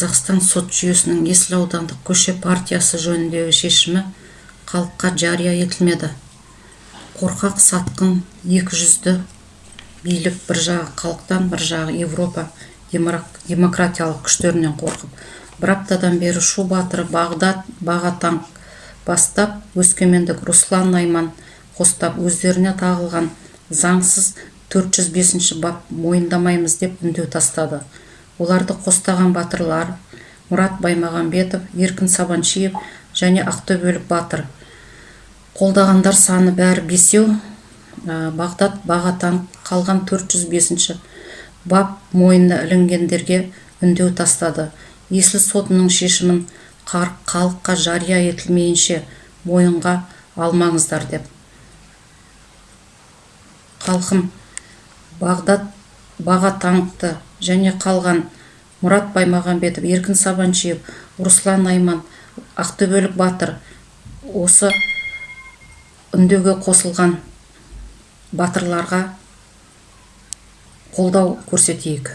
қазақстан сот жүйесінің есіл аудандық көше партиясы жөніндегі шешімі халыққа жария етілмеді. Қорқақ сатқын екі жүзді билік бір жағы халықтан бір жағы европа демократиялық күштерінен қорқып бір аптадан бері шу батыры бағдат бағатанк бастап өскемендік руслан найман қостап өздеріне тағылған заңсыз 405 бап мойындамаймыз деп үндеу тастады. Оларды қостаған батырлар мұрат баймағамбетов еркін сабаншиев және ақтөбелік батыр. Қолдағандар саны бәрі бесеу бағдат бағатан қалған 405 бап мойнына ілінгендерге үндеу тастады. Есіл сотының шешімін халыққа жария етілмейінше мойынға алмаңыздар деп. Халқым бағдат бағатаңқты және қалған мұрат баймағамбетов еркін Сабанчиев, руслан Найман, ақтөбелік батыр осы үндеуге қосылған батырларға қолдау көрсетейік.